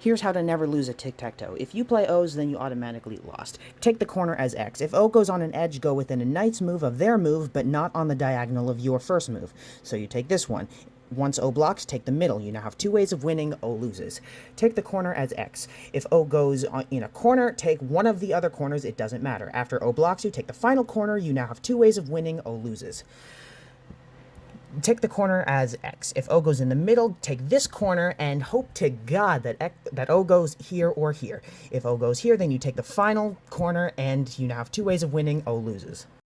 Here's how to never lose a tic-tac-toe. If you play O's, then you automatically lost. Take the corner as X. If O goes on an edge, go within a knight's move of their move, but not on the diagonal of your first move. So you take this one. Once O blocks, take the middle. You now have two ways of winning. O loses. Take the corner as X. If O goes in a corner, take one of the other corners. It doesn't matter. After O blocks you, take the final corner. You now have two ways of winning. O loses take the corner as X. If O goes in the middle, take this corner and hope to God that X, that O goes here or here. If O goes here, then you take the final corner and you now have two ways of winning. O loses.